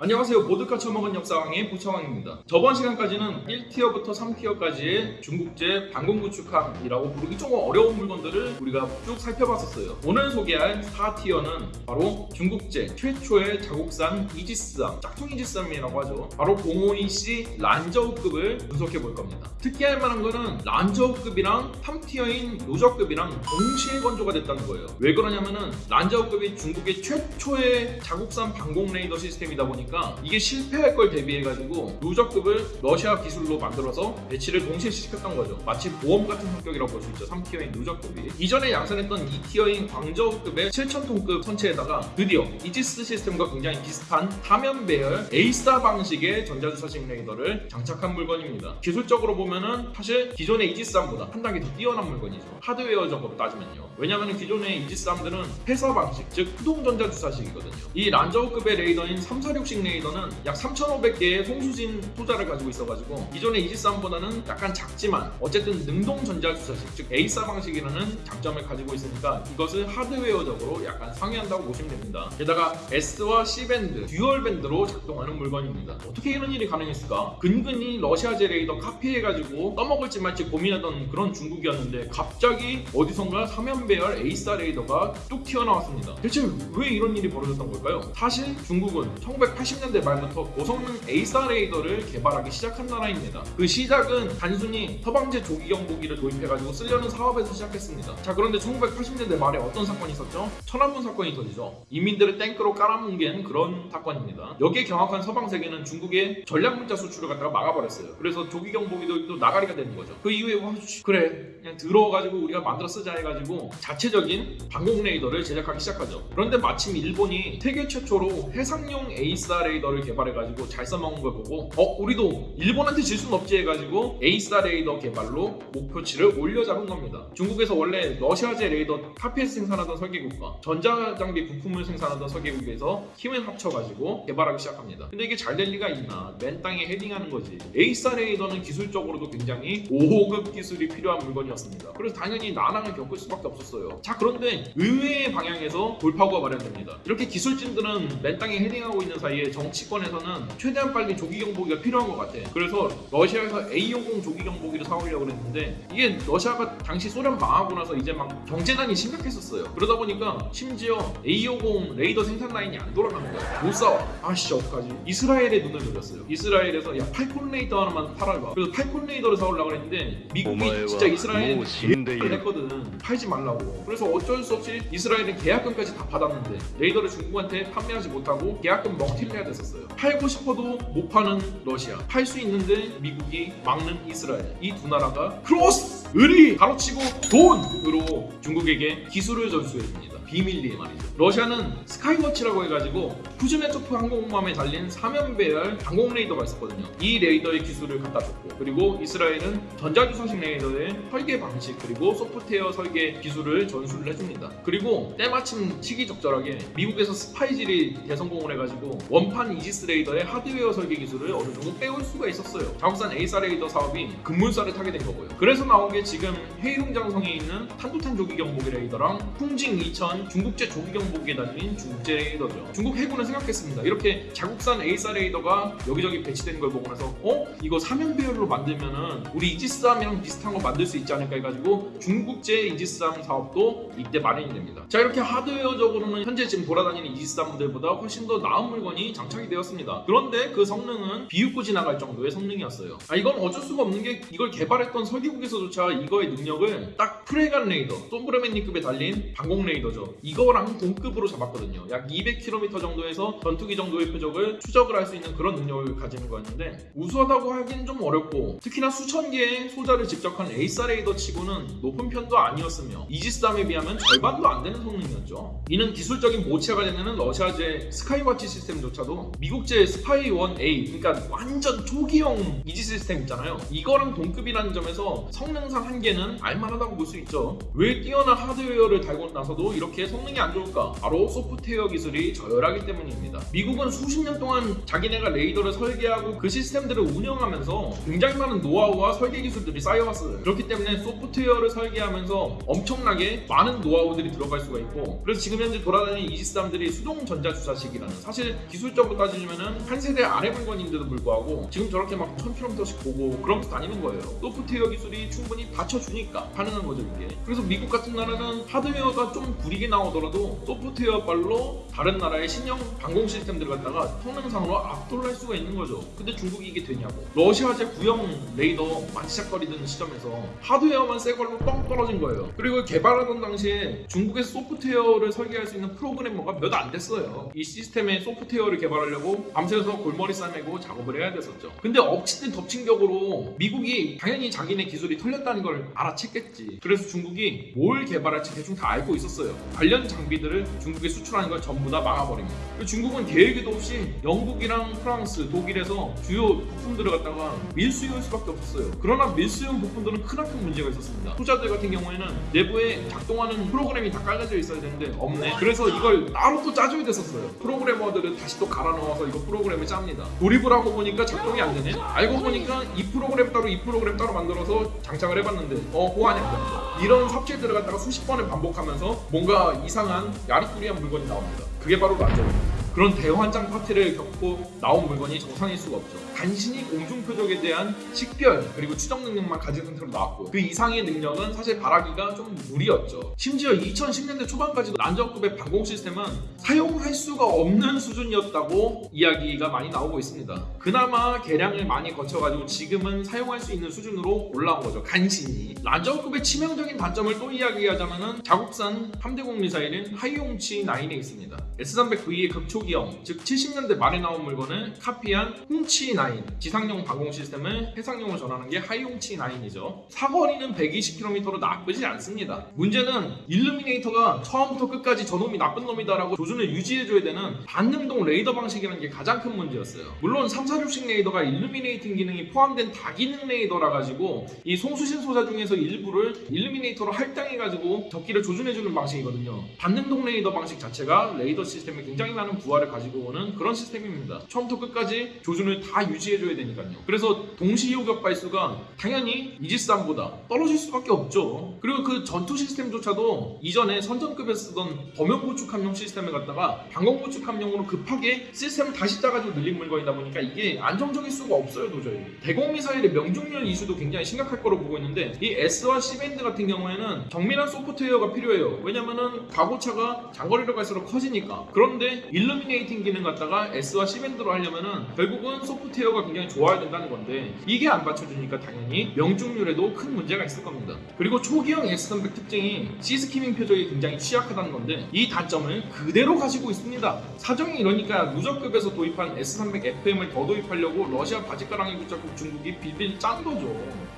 안녕하세요. 보드카 처먹은 역사왕의 부처왕입니다. 저번 시간까지는 1티어부터 3티어까지의 중국제 방공구축함이라고 부르기 좀 어려운 물건들을 우리가 쭉 살펴봤었어요. 오늘 소개할 4티어는 바로 중국제 최초의 자국산 이지스함, 짝퉁 이지스함이라고 하죠. 바로 052C 란저우급을 분석해 볼 겁니다. 특이할 만한 거는 란저우급이랑 3티어인 노저급이랑 동시에 건조가 됐다는 거예요. 왜 그러냐면은 란저우급이 중국의 최초의 자국산 방공 레이더 시스템이다 보니까 이게 실패할 걸 대비해가지고 루저우급을 러시아 기술로 만들어서 배치를 동시에 시켰던 거죠. 마치 보험 같은 성격이라고 볼 수 있죠. 3tier인 루저우급이. 이전에 양산했던 2tier인 광저우급의 7,000톤급 선체에다가 드디어 이지스 시스템과 굉장히 비슷한 사면 배열 AESA 방식의 전자주사식 레이더를 장착한 물건입니다. 기술적으로 보면은 사실 기존의 이지스함보다 한 단계 더 뛰어난 물건이죠. 하드웨어적으로 따지면요. 왜냐하면 기존의 이지스함들은 PESA 방식, 즉 수동 전자주사식이거든요. 이 란저우급의 레이더인 346식 레이더는 약 3,500개의 송수신 소자를 가지고 있어가지고 기존의 이지스함보다는 약간 작지만 어쨌든 능동 전자 주사식, 즉 AESA 방식이라는 장점을 가지고 있으니까 이것을 하드웨어적으로 약간 상회한다고 보시면 됩니다. 게다가 S와 C밴드, dual 밴드로 작동하는 물건입니다. 어떻게 이런 일이 가능했을까? 근근히 러시아제 레이더 카피해가지고 떠먹을지 말지 고민하던 그런 중국이었는데 갑자기 어디선가 사면배열 AESA 레이더가 뚝 튀어나왔습니다. 대체 왜 이런 일이 벌어졌던 걸까요? 사실 중국은 1980 년대 말부터 고성능 AESA 레이더를 개발하기 시작한 나라입니다. 그 시작은 단순히 서방제 조기 경보기를 도입해가지고 쓰려는 사업에서 시작했습니다. 자 그런데 1980년대 말에 어떤 사건이 있었죠? 천안문 사건이 터지죠. 인민들을 탱크로 깔아뭉갠 그런 사건입니다. 여기에 경악한 서방 세계는 중국의 전략 물자 수출을 갖다가 막아버렸어요. 그래서 조기 경보기도 또 나가리가 되는 거죠. 그 이후에 와, 씨, 그래 그냥 들어가지고 우리가 만들어 쓰자 해가지고 자체적인 방공 레이더를 제작하기 시작하죠. 그런데 마침 일본이 세계 최초로 해상용 AESA 레이더를 개발해가지고 잘 써먹은 걸 보고 어 우리도 일본한테 질 수는 없지 해가지고 AESA 레이더 개발로 목표치를 올려잡은 겁니다. 중국에서 원래 러시아제 레이더 카피에서 생산하던 설계국과 전자장비 부품을 생산하던 설계국에서 힘을 합쳐가지고 개발하기 시작합니다. 근데 이게 잘 될 리가 있나? 맨 땅에 헤딩하는 거지. AESA 레이더는 기술적으로도 굉장히 초고급 기술이 필요한 물건이었습니다. 그래서 당연히 난항을 겪을 수밖에 없었어요. 자 그런데 의외의 방향에서 돌파구가 마련됩니다. 이렇게 기술진들은 맨 땅에 헤딩하고 있는 사이에 정치권에서는 최대한 빨리 조기 경보기가 필요한 것 같아. 그래서 러시아에서 A50 조기 경보기를 사오려고 했는데 이게 러시아가 당시 소련 망하고 나서 이제 막 경제난이 심각했었어요. 그러다 보니까 심지어 A50 레이더 생산 라인이 안 돌아가는 거야. 못 사와. 아씨 어떡하지? 이스라엘에 눈을 돌렸어요 이스라엘에서 야 Phalcon 레이더 하나만 팔아봐. 그래서 Phalcon 레이더를 사오려고 했는데 미국이 진짜 이스라엘 지랄을 했거든. 팔지 말라고. 그래서 어쩔 수 없이 이스라엘은 계약금까지 다 받았는데 레이더를 중국한테 판매하지 못하고 계약금 먹튀 해야 됐었어요. 팔고 싶어도 못 파는 러시아. 팔 수 있는데 미국이 막는 이스라엘. 이 두 나라가 크로스! 의리 가로치고 돈으로 중국에게 기술을 전수해줍니다 비밀리에 말이죠. 러시아는 Sky Watch라고 해가지고 쿠즈네초프 항공모함에 달린 사면배열 항공 레이더가 있었거든요. 이 레이더의 기술을 갖다 줬고 그리고 이스라엘은 전자주사식 레이더의 설계 방식 그리고 소프트웨어 설계 기술을 전수를 해줍니다. 그리고 때마침 시기 적절하게 미국에서 스파이질이 대성공을 해가지고 원판 이지스 레이더의 하드웨어 설계 기술을 어느 정도 빼올 수가 있었어요. 자국산 AESA 레이더 사업이 급물살을 타게 된 거고요. 그래서 나온 게 지금 헤이룽장성에 있는 탄도탄 조기 경보기 레이더랑 쿵징 2000 중국제 조기 경보기에 달린 중국제 레이더죠. 중국 해군은 생각했습니다. 이렇게 자국산 AESA 레이더가 여기저기 배치되는 걸 보고 나서 어? 이거 사면 배열로 만들면은 우리 이지스함이랑 비슷한 거 만들 수 있지 않을까 해가지고 중국제 이지스함 사업도 이때 마련이 됩니다. 자 이렇게 하드웨어적으로는 현재 지금 돌아다니는 이지스함들보다 훨씬 더 나은 물건이 장착이 되었습니다. 그런데 그 성능은 비웃고 지나갈 정도의 성능이었어요. 아 이건 어쩔 수가 없는 게 이걸 개발했던 설계국에서조차 이거의 능력 을 딱 프레갓 레이더 소브레멘니급에 달린 방공 레이더죠. 이거랑 동급으로 잡았거든요. 약 200km 정도에서 전투기 정도의 표적을 추적을 할 수 있는 그런 능력을 가지는 거였는데 우수하다고 하기는 좀 어렵고 특히나 수천 개의 소자를 집적한 AESA 레이더 치고는 높은 편도 아니었으며 이지스함에 비하면 절반도 안 되는 성능이었죠. 이는 기술적인 모체가 되는 러시아제 Sky Watch 시스템조차도 미국제 SPY-1A 그러니까 완전 초기형 이지스 시스템 있잖아요. 이거랑 동급이라는 점에서 성능상 한계는 알만하다고 볼 수 있죠. 왜 뛰어난 하드웨어를 달고 나서도 이렇게 성능이 안 좋을까? 바로 소프트웨어 기술이 저열하기 때문입니다. 미국은 수십 년 동안 자기네가 레이더를 설계하고 그 시스템들을 운영하면서 굉장히 많은 노하우와 설계 기술들이 쌓여왔어요. 그렇기 때문에 소프트웨어를 설계하면서 엄청나게 많은 노하우들이 들어갈 수가 있고 그래서 지금 현재 돌아다니는 이지스함들이 수동 전자 주사식이라는 사실 기술적으로 따지면은 한 세대 아래 물건인데도 불구하고 지금 저렇게 막 1000km씩 보고 그러면서 다니는 거예요. 소프트웨어 기술이 충분히 받쳐주니까 가능한 거죠 이게. 그래서 미국 같은 나라는 하드웨어가 좀 구리게 나오더라도 소프트웨어 발로 다른 나라의 신형 방공 시스템들을 갖다가 성능상으로 압도를 할 수가 있는 거죠. 근데 중국이 이게 되냐고. 러시아제 구형 레이더 만시작거리던 시점에서 하드웨어만 새 걸로 뻥 떨어진 거예요. 그리고 개발하던 당시에 중국에서 소프트웨어를 설계할 수 있는 프로그래머가 몇 안 됐어요. 이 시스템의 소프트웨어를 개발하려고 밤새서 골머리 싸매고 작업을 해야 됐었죠. 근데 엎친 데 덮친 격으로 미국이 당연히 자기네 기술이 털렸다는 걸 알 아챘겠지. 그래서 중국이 뭘 개발할지 대충 다 알고 있었어요. 관련 장비들을 중국에 수출하는 걸 전부 다 막아버립니다. 그리고 중국은 계획에도 없이 영국이랑 프랑스, 독일에서 주요 부품들을 갖다가 밀수용할 수밖에 없었어요. 그러나 밀수용 부품들은 크나큰 문제가 있었습니다. 투자들 같은 경우에는 내부에 작동하는 프로그램이 다 깔려져 있어야 되는데 없네. 그래서 이걸 따로 또 짜줘야 됐었어요. 프로그래머들을 다시 또 갈아 넣어서 이거 프로그램을 짭니다. 조립을 하고 보니까 작동이 안 되네. 알고 보니까 이 프로그램 따로 이 프로그램 따로 만들어서 장착을 해봤는데 어 호환했다. 이런 삽질들을 갖다가 수십 번을 반복하면서 뭔가 이상한 야리꾸리한 물건이 나옵니다. 그게 바로 란저입니다. 그런 대환장 파티를 겪고 나온 물건이 정상일 수가 없죠. 간신히 공중 표적에 대한 식별 그리고 추적 능력만 가진 상태로 나왔고 그 이상의 능력은 사실 바라기가 좀 무리였죠. 심지어 2010년대 초반까지도 난저급의 방공 시스템은 사용할 수가 없는 수준이었다고 이야기가 많이 나오고 있습니다. 그나마 개량을 많이 거쳐가지고 지금은 사용할 수 있는 수준으로 올라온 거죠. 간신히. 난저급의 치명적인 단점을 또 이야기하자면 은 자국산 함대공 미사일인 하이용치 9에 있습니다. S300V의 극초기 형, 즉 70년대 말에 나온 물건을 카피한 홍치 9 지상용 방공 시스템을 해상용으로 전하는 게 하이용치 9이죠. 사거리는 120km로 나쁘지 않습니다. 문제는 일루미네이터가 처음부터 끝까지 저놈이 나쁜 놈이다 라고 조준을 유지해줘야 되는 반능동 레이더 방식이라는 게 가장 큰 문제였어요. 물론 346식 레이더가 illuminating 기능이 포함된 다기능 레이더라 가지고 이 송수신 소자 중에서 일부를 illuminator로 할당해가지고 적기를 조준해주는 방식이거든요. 반능동 레이더 방식 자체가 레이더 시스템에 굉장히 많은 부하를 가지고 오는 그런 시스템입니다. 처음부터 끝까지 조준을 다 유지해줘야 되니까요. 그래서 동시 요격 발수가 당연히 이지스함보다 떨어질 수밖에 없죠. 그리고 그 전투 시스템조차도 이전에 선전급에 쓰던 범용 구축함용 시스템을 갖다가 방공 구축함용으로 급하게 시스템을 다시 짜가지고 늘린 물건이다 보니까 이게 안정적일 수가 없어요 도저히. 대공 미사일의 명중률 이슈도 굉장히 심각할 거로 보고 있는데 이 S와 C밴드 같은 경우에는 정밀한 소프트웨어가 필요해요. 왜냐면은 가고차가 장거리로 갈수록 커지니까. 그런데 일 루미네이팅 기능 갖다가 S와 C밴드로 하려면은 결국은 소프트웨어가 굉장히 좋아야 된다는 건데 이게 안 받쳐주니까 당연히 명중률에도 큰 문제가 있을 겁니다. 그리고 초기형 S300 특징이 C스키밍 표적이 굉장히 취약하다는 건데 이 단점을 그대로 가지고 있습니다. 사정이 이러니까 누적급에서 도입한 S300 FM을 더 도입하려고 러시아 바지가랑이 붙잡고 중국이 빌빌 짠 거죠.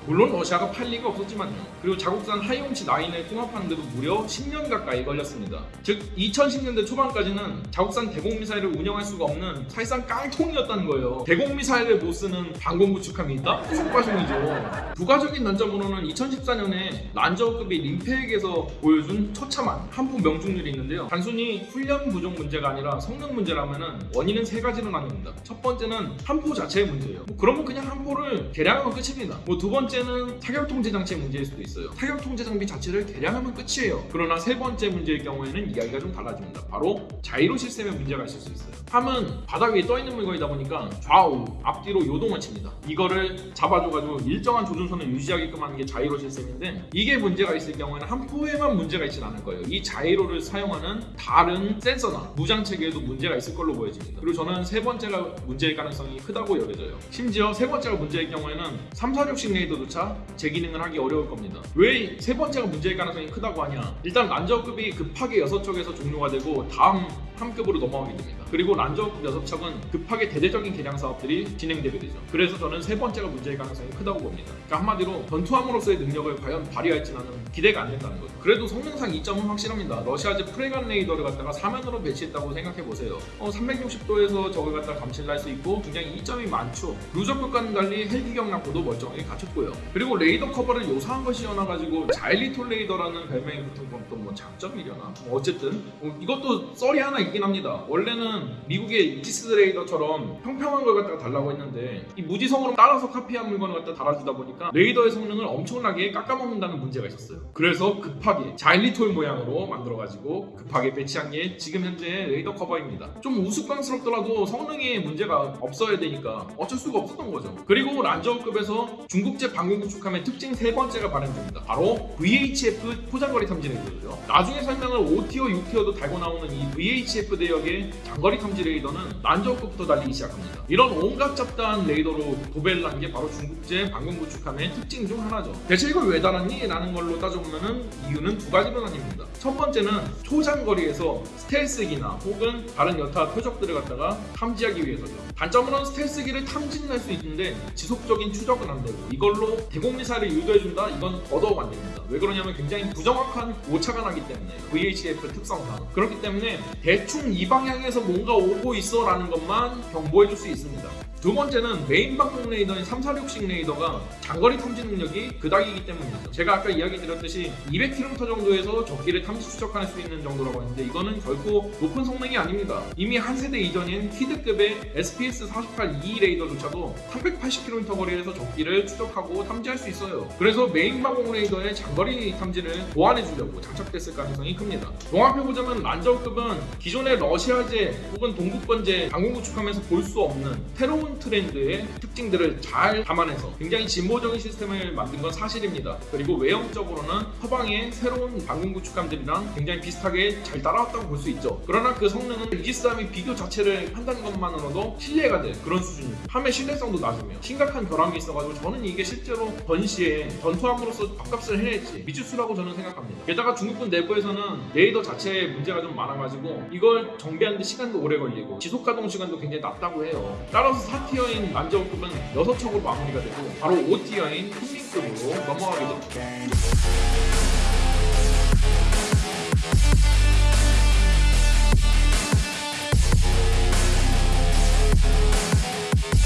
물론 러시아가 팔 리가 없었지만요. 그리고 자국산 하이용치 9을 통합하는데도 무려 10년 가까이 걸렸습니다. 즉 2010년대 초반까지는 자국산 대공 미사일을 운영할 수가 없는 사실상 깡통이었다는 거예요. 대공 미사일을 못 쓰는 방공 구축함이 있다? 속과송이죠. 부가적인 난점으로는 2014년에 란저급이 림페에게서 보여준 처참한 한포 명중률이 있는데요. 단순히 훈련 부족 문제가 아니라 성능 문제라면은 원인은 세 가지로 나뉩니다. 첫 번째는 한포 자체의 문제예요. 뭐 그러면 그냥 한포를 개량하면 끝입니다. 뭐 두 번째는 타격 통제 장치의 문제일 수도 있어요. 타격 통제 장비 자체를 개량하면 끝이에요. 그러나 세 번째 문제일 경우에는 이야기가 좀 달라집니다. 바로 자이로 시스템에 문제가 있을 수 있어요. 함은 바닥 위에 떠 있는 물건이다 보니까 좌우, 앞뒤로 요동을 칩니다. 이거를 잡아줘가지고 일정한 조준선을 유지하게끔 하는 게 자이로 시스템인데 이게 문제가 있을 경우에는 한 포에만 문제가 있진 않을 거예요. 이 자이로를 사용하는 다른 센서나 무장 체계에도 문제가 있을 걸로 보여집니다. 그리고 저는 세 번째가 문제일 가능성이 크다고 여겨져요. 심지어 세 번째가 문제일 경우에는 346식 레이더조차 재기능을 하기 어려울 겁니다. 왜 세 번째가 문제일 가능성이 크다고 하냐? 일단 란저급이 급하게 6척에서 종료가 되고 다음 함급으로 넘어가게 됩니다. 그리고 란저급 6척은 급하게 대대적인 개량 사업들이 진행되게 되죠. 그래서 저는 세 번째가 문제일 가능성이 크다고 봅니다. 그러니까 한마디로 전투함으로서의 능력을 과연 발휘할지 나는 기대가 안 된다는 거죠. 그래도 성능상 이점은 확실합니다. 러시아제 프레가트 레이더를 갖다가 사면으로 배치했다고 생각해 보세요. 어, 360도에서 적을 갖다 감시를 할 수 있고 굉장히 이점이 많죠. 루저급과는 달리 헬기 격납고도 멀쩡하게 갖췄고요. 그리고 레이더 커버를 요사한 것이 여나가지고 자일리톨 레이더라는 별명이 붙은 건 또 뭐 장점이려나? 뭐 어쨌든 어, 이것도 썰이 하나 있긴 합니다. 원래는 미국의 이지스 레이더처럼 평평한 걸 갖다가 달라고 했는데 이 무지성으로 따라서 카피한 물건을 갖다 달아주다 보니까 레이더의 성능을 엄청나게 깎아먹는다는 문제가 있었어요. 그래서 급하게 자일리톨 모양으로 만들어가지고 급하게 배치한 게 지금 현재 레이더 커버입니다. 좀 우스꽝스럽더라도 성능에 문제가 없어야 되니까 어쩔 수가 없었던 거죠. 그리고 란저급에서 중국제 방공 구축함의 특징 세 번째가 발현됩니다. 바로 VHF 초장거리 탐지 레이더죠. 나중에 설명할 5tier, 6tier도 달고 나오는 이 VHF 대역의 장거리 탐지 레이더는 란저급부터 달리기 시작합니다. 이런 온갖 잡다한 레이더로 도배를 한 게 바로 중국제 방공 구축함의 특징 중 하나죠. 대체 이걸 왜 달았니? 라는 걸로 따져보면 이유는 두 가지로 나뉩니다. 첫 번째는 초장거리에서 스텔스기나 혹은 다른 여타 표적들을 갖다가 탐지하기 위해서죠. 단점으로는 스텔스기를 탐지는 할 수 있는데 지속적인 추적은 안 되고 이걸로 대공 미사일을 유도해준다? 이건 더더욱 안 됩니다. 왜 그러냐면 굉장히 부정확한 오차가 나기 때문에 VHF 특성상 그렇기 때문에 대충 이 방향에서 뭔가 오고 있어 라는 것만 경보해줄 수 있습니다. 두 번째는 메인 방공 레이더인 346식 레이더가 장거리 탐지 능력이 그닥이기 때문이죠. 제가 아까 이야기 드렸듯이 200km 정도에서 적기를 탐지 추적할 수 있는 정도라고 했는데 이거는 결코 높은 성능이 아닙니다. 이미 한 세대 이전인 키드급의 SPS-48E 레이더조차도 380km 거리에서 적기를 추적하고 탐지할 수 있어요. 그래서 메인 방공 레이더의 장거리 탐지를 보완해 주려고 장착됐을 가능성이 큽니다. 종합해보자면 란저급은 기존의 러시아제 혹은 동구권제 방공 구축함에서 볼 수 없는 새로운 트렌드의 특징들을 잘 감안해서 굉장히 진보적인 시스템을 만든 건 사실입니다. 그리고 외형적으로는 서방의 새로운 방공 구축함들이랑 굉장히 비슷하게 잘 따라왔다고 볼 수 있죠. 그러나 그 성능은 이지스함이 비교 자체를 한다는 것만으로도 실례가 될 그런 수준입니다. 함의 신뢰성도 낮으며 심각한 결함이 있어가지고 저는 이게 실제로 전시에 전투함으로서 밥값을 해낼지 미지수라고 저는 생각합니다. 게다가 중국군 내부에서는 레이더 자체에 문제가 좀 많아가지고 이걸 정비하는데 시간도 오래 걸리고 지속 가동 시간도 굉장히 낮다고 해요. 따라서 4티어인 만점급은 6척으로 마무리가 되고 바로 5티어인 훈민급으로 넘어가게 됩니다.